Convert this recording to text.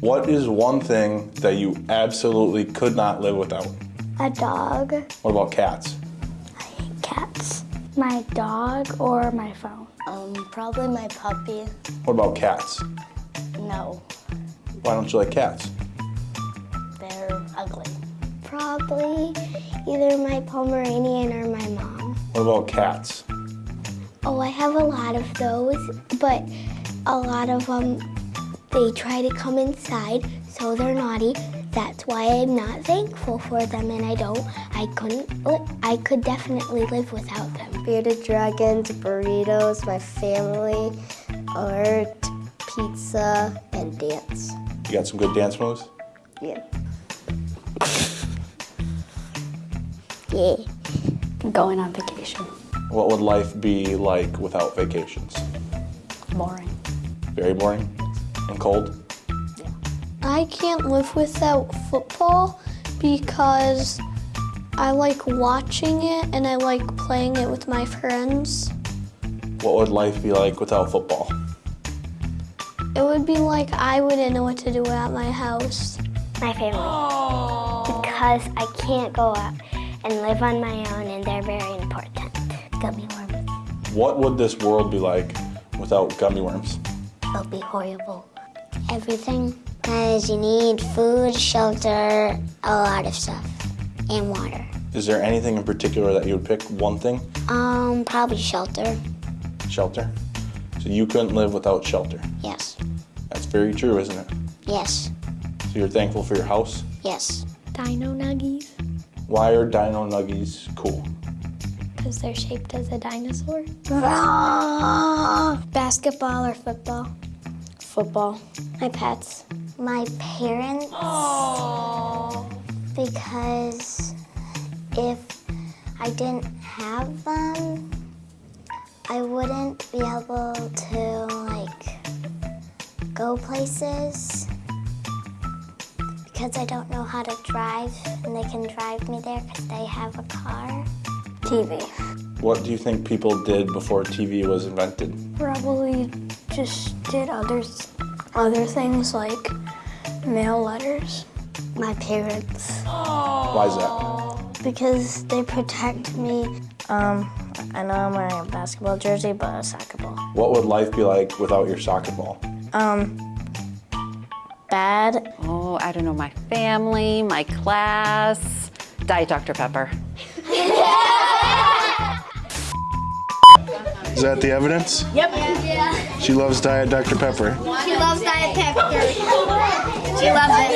What is one thing that you absolutely could not live without? A dog, What about cats? I hate cats, my dog, or my phone. Um, probably my puppy. What about cats? No, Why don't you like cats? they're ugly. Probably either my Pomeranian or my mom. What about cats? Oh, I have a lot of those, but a lot of them, they try to come inside, so they're naughty. That's why I'm not thankful for them, and I don't. I couldn't. I could definitely live without them. Bearded dragons, burritos, my family, art, pizza, and dance. You got some good dance moves? Yeah. Yeah. Going on vacation. What would life be like without vacations? Boring. Very boring and cold? I can't live without football because I like watching it and I like playing it with my friends. What would life be like without football? It would be like I wouldn't know what to do at my house. My family. Because I can't go out and live on my own, and they're very important. Gummy worms. What would this world be like without gummy worms? It'll be horrible. Everything. Because you need food, shelter, a lot of stuff, and water. Is there anything in particular that you would pick? One thing? Um, probably shelter. Shelter? So you couldn't live without shelter. Yes. That's very true, isn't it? Yes. So you're thankful for your house? Yes. Dino nuggies Why are dino nuggies cool? because they're shaped as a dinosaur. Basketball or football? Football. My pets. My parents. Because if I didn't have them, I wouldn't be able to like go places because I don't know how to drive and they can drive me there because they have a car. TV. What do you think people did before TV was invented? Probably just did others, other things like mail letters. My parents. Why is that? Because they protect me. Um, I know I'm wearing a basketball jersey, but a soccer ball. What would life be like without your soccer ball? Um, bad. Oh, I don't know, my family, my class. Diet Dr. Pepper. Is that the evidence? Yep. Yeah. She loves Diet Dr. Pepper. She loves Diet Pepper. She loves it.